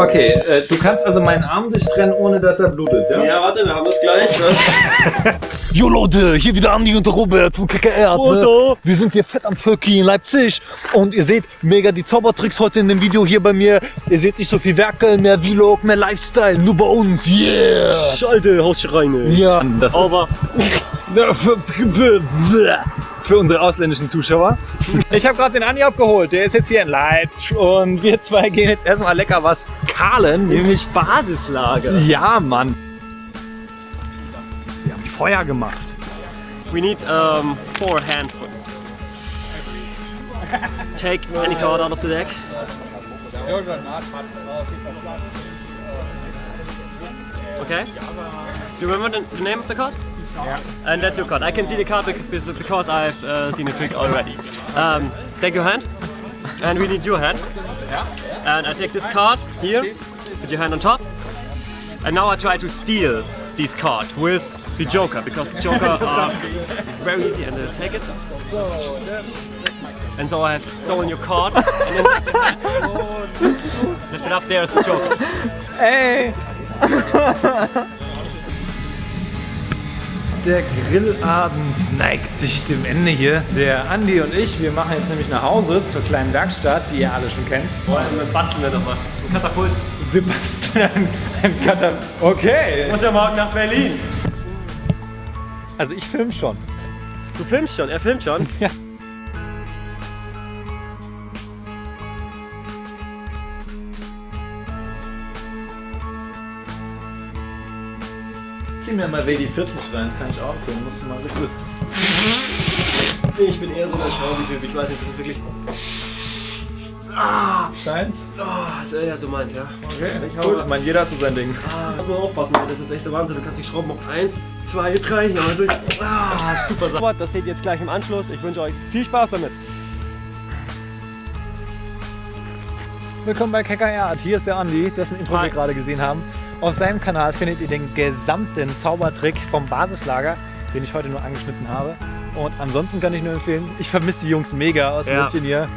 Okay, äh, du kannst also meinen Arm durchtrennen, ohne dass er blutet, ja? Ja, warte, wir haben das gleich. Jo Leute, hier wieder Andi und Robert von KKR. Ne? Wir sind hier fett am Völki in Leipzig und ihr seht mega die Zaubertricks heute in dem Video hier bei mir. Ihr seht nicht so viel Werkeln, mehr Vlog, mehr Lifestyle, nur bei uns, yeah! Schalte, Hausschreine. Ja, Das Aber für unsere ausländischen Zuschauer. Ich habe gerade den Andi abgeholt, der ist jetzt hier in Leipzig und wir zwei gehen jetzt erstmal lecker was kahlen, nämlich Basislager. Ja, Mann. Wir haben Feuer gemacht. We need um, four handfuls. Take any card out of the deck. Okay. Do you remember the, the name of the card? Yeah. And that's your card. I can see the card because, I've uh, seen the trick already. Um, take your hand. And we need your hand. Yeah. And I take this card here. Put your hand on top. And now I try to steal this card with the Joker because the Joker are very easy and uh, take it. And so I have stolen your card and then lift it up there as the Joker. Ey! Der Grillabend neigt sich dem Ende hier. Der Andi und ich, wir machen jetzt nämlich nach Hause zur kleinen Werkstatt, die ihr alle schon kennt. Boah, dann basteln wir noch was. Ein Katapult. Wir basteln ein, ein Cutter. Okay. Muss ja morgen nach Berlin. Also ich film schon. Du filmst schon, er filmt schon. Ja. Zieh mir mal WD-40 rein, kann ich auch filmen. Musst du mal richtig. Ich bin eher so der Schraubentyp, ich weiß nicht, das ist wirklich... Deins? Oh, ja, du meinst, ja. Okay, ich hau. Ich meine, jeder hat so sein Ding. Ah, muss man aufpassen, das ist echt der Wahnsinn. Du kannst die Schrauben auf 1, 2, 3 hier mal durch. Ah, super Sache. Das seht ihr jetzt gleich im Anschluss. Ich wünsche euch viel Spaß damit. Willkommen bei KKR Art. Hier ist der Andi, dessen Intro Hi. wir gerade gesehen haben. Auf seinem Kanal findet ihr den gesamten Zaubertrick vom Basislager, den ich heute nur angeschnitten habe. Und ansonsten kann ich nur empfehlen, ich vermisse die Jungs mega aus Ja. München hier.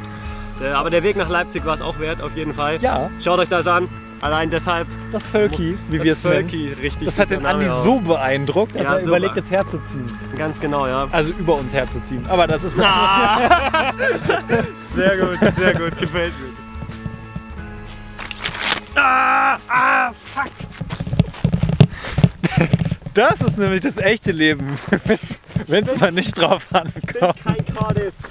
Äh, Aber der Weg nach Leipzig war es auch wert, auf jeden Fall. Ja, Schaut euch das an. Allein deshalb. das Völki, wie das wir es nennen. Richtig. Das hat den Andi auch. so beeindruckt, dass Ja, er super. überlegt, es herzuziehen. Ganz genau, ja. Also über uns herzuziehen. Aber das ist Ah. sehr gut, sehr gut, gefällt mir. Ah, ah, fuck. Das ist nämlich das echte Leben, wenn es mal nicht drauf ankommt. Kein Card ist.